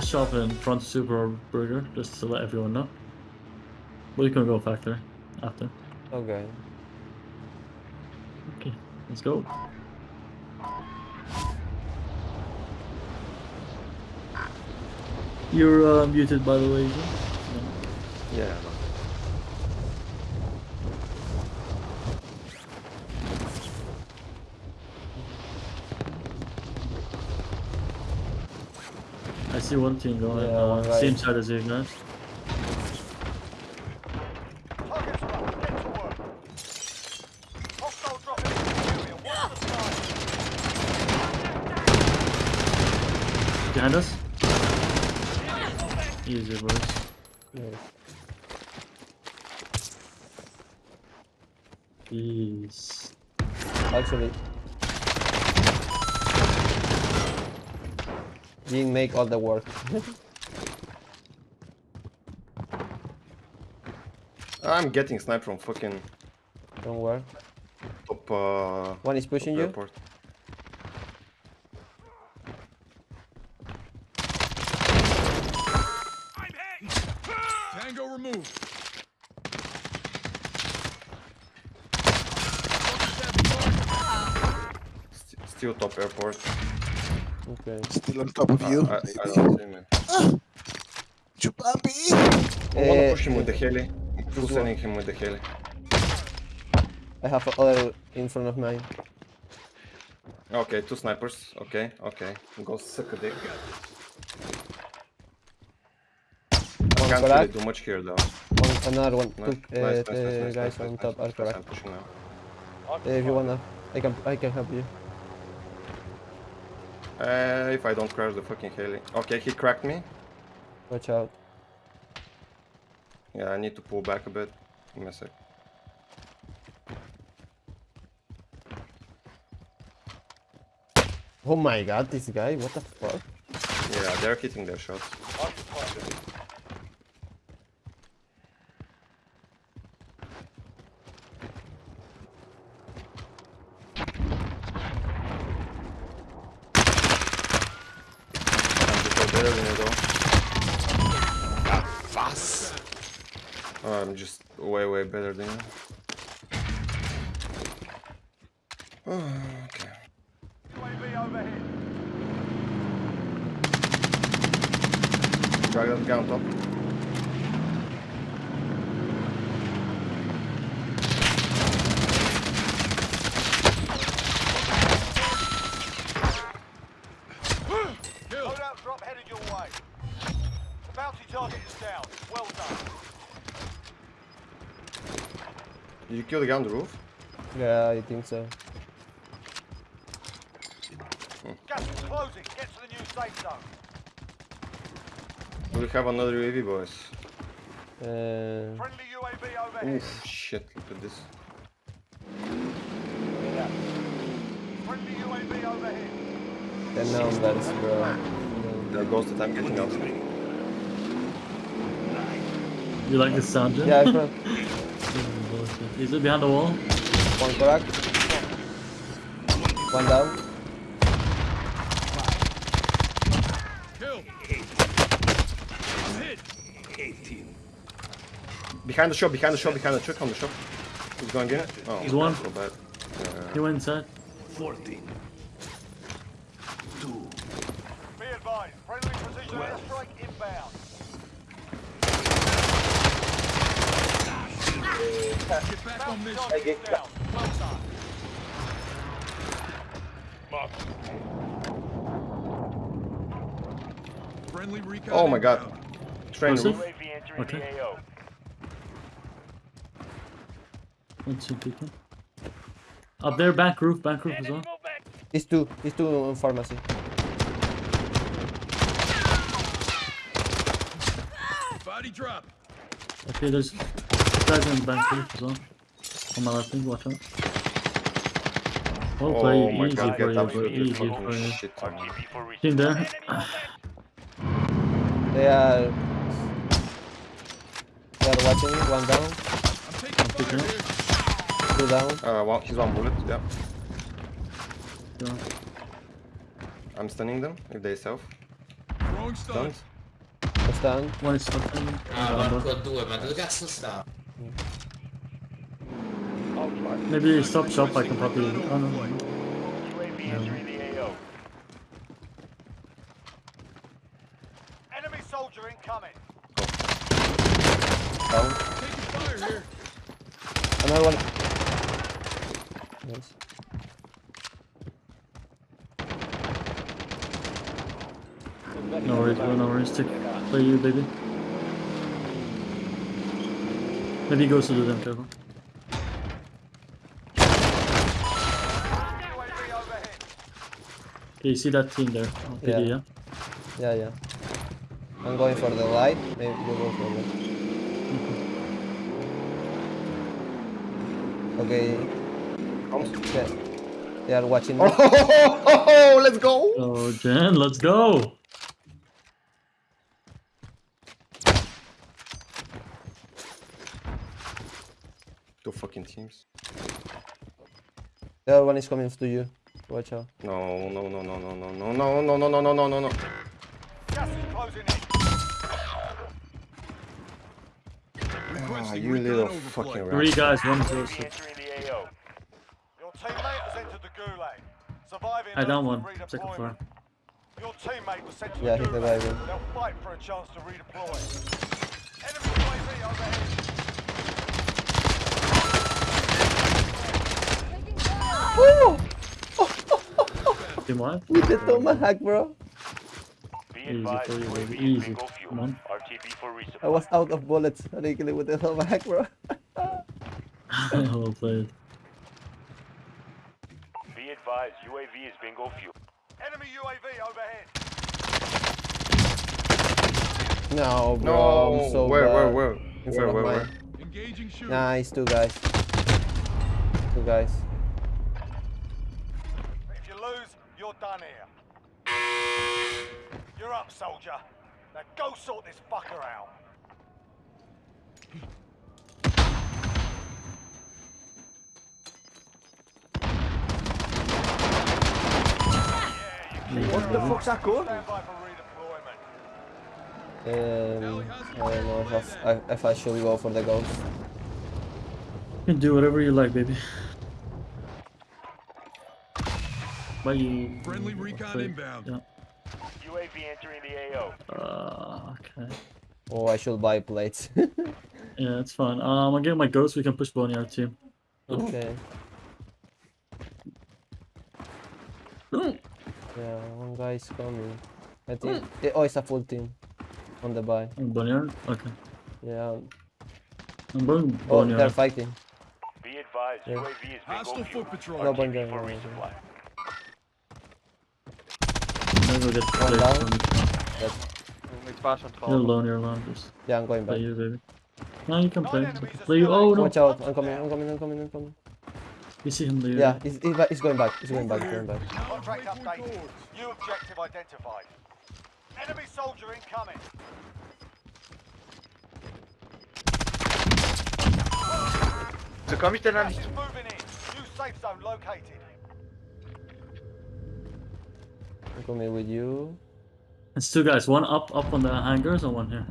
shop in front of Super Burger, just to let everyone know. We can go factory after. Okay. Okay, let's go. You're uh, muted, by the way. No. Yeah. See one team going. Yeah, uh, one guy. same side as you guys. Target's up. Get to work. Hostile dropping into the area. Watch the sky. Behind us. Easy, boys. Nice. Peace. Actually. Didn't make all the work. I'm getting sniped from fucking Don't worry. top uh, One is pushing you. airport. Tango removed. Still top airport. Okay. Still on top of you. I, I don't see me. Chupapi! I wanna Eh, push him with the heli. Full this sending him with the heli. I have other in front of mine. Okay, two snipers. Okay, okay. Go suck a dick. One Can't really crack. do much here though. One, another one. Nice, Two nice, uh, nice, nice, uh, nice, guys nice, on nice, top nice, are nice, correct. I'm pushing now. Uh, if you wanna, I can I can help you. Uh, if I don't crash the fucking heli. Okay, he cracked me. Watch out. Yeah, I need to pull back a bit. Give me a sec. Oh my god, this guy, what the fuck? Yeah, they're hitting their shots. Better than you though. Oh, I'm just way, way better than you. Oh, okay. Drag that guy on top. Loadout drop headed your way. The bounty target is down. Well done. Did you kill the guy on the roof? Yeah, I think so. Gas is closing. Get to the new safe zone. We have another UAV, boys? Uh, Friendly UAV overhead. Oof, shit, look at this. Friendly UAV overhead. ten numbers, bro. There goes the time getting out. You like the sound, Jim? Yeah, in front. Is it behind the wall? One crack. One down. Kill. I'm hit. Behind the shop, behind the shop, behind the truck on the shop. Who's going in it? Oh, He's one. So bad. He went inside. Be advised. Friendly precision airstrike inbound. Get back on Bounty mission. target is down. Friendly recon. Oh my god. Train roof. Okay. One, two people. Up there, back roof, back roof as well. These two, these two in pharmacy. Body drop. Okay, there's guys in back roof as well. On my left, wing, watch out. Well Oh played, my easy god, for get you, bro. absolutely Easy for fucking you. shit on me. Team there. They are. They are watching. One down, I'm taking fire down. here. two down. Uh, one, he's one bullet, yeah. Yeah. I'm stunning them if they self. Throwing stun. Stunned. What's down? One is fucking. Ah, down, porco due, ma dove cazzo sta? Maybe stop shop. I can probably. Oh no. UAV entering. Enemy soldier incoming. Down. Taking fire here. Another one. Nice. No worries, bro. No worries. Take play you, baby. Maybe he goes to do them. Careful. UAV overhead. Okay, you see that team there? on PD, Yeah. yeah. Yeah, yeah. I'm going for the light. Maybe you go for the. Mm-hmm. Okay. Yeah. They are watching me. Oh, let's go! Oh, Jen, let's go. Two fucking teams. The other one is coming to you. Watch out. No, no, no, no, no, no, no, no, no, no, no, no, no, no, no. Gas is closing in. Ah, Requesting you recon little overflight. fucking rat. Three guys, one zero UAV six. entering the AO. Your teammate has entered the gulag. Surviving I down earns one. redeployment. Second floor. Your teammate was sent to Yeah, the he's gulag. reviving. They'll fight for a chance to redeploy. Enemy UAV overhead. Team what? With the tomahawk, bro. Easy for you, baby. Easy. bingo. Come on. RTB for. I was out of bullets. How do you kill it with the tomahawk, bro? well played. Be advised, UAV is bingo fuel. Enemy UAV overhead. No, bro. No, I'm so where, where, bad. where? In Where, front where, where? Engaging shooter. Nice, two guys. Two guys. Done here. You're up, soldier. Now go sort this fucker out. What the fuck's that called? Stand by for redeployment. Um, I don't know if I, if I should go for the ghost. You can do whatever you like, baby. But. Friendly recon play- inbound. Yeah. UAV entering the AO. Uh, okay. Oh, I should buy plates. Yeah, it's fine. Um, I'll get my ghost. We can push Boney our team. okay. Yeah, one guy is coming. I think. eh, Oh, it's a full team. On the buy. Oh, Boneyard? Okay. Yeah. I'm going Oh, they're fighting. Be advised, Yeah. UAV is bingo Hostile foot patrol. No, RTB Boneyard, Maybe we'll get One played down. from You're alone, you're alone. Just Yeah, I'm going play back. you, baby. No, you can play. enemies are Play you. Oh, no. Watch out. I'm coming, I'm coming, I'm coming, I'm coming. You see him there. Yeah, he's, he's, he's going back. He's going back, he's going back. Contract updated. New objective identified. Enemy soldier incoming. Gas is moving in. New safe zone located. I'm coming with you. It's two guys. One up, up on the hangars, and one here.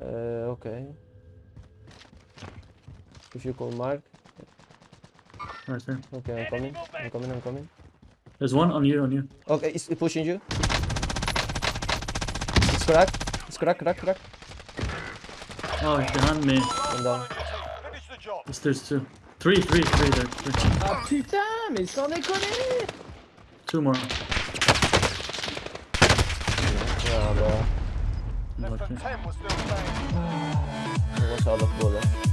Uh, okay. If you call Mark. Right there. Okay, I'm coming. I'm coming, I'm coming. There's one on you, on you. Okay, he's pushing you. It's cracked. It's cracked, crack, crack. Oh, he's behind me. I'm down. Finish the job. Yes, there's two. Three, three, three there. Three. Ah putain, mais sans déconner! Two more. Ja, aber... Okay. Muss ja alles wohl,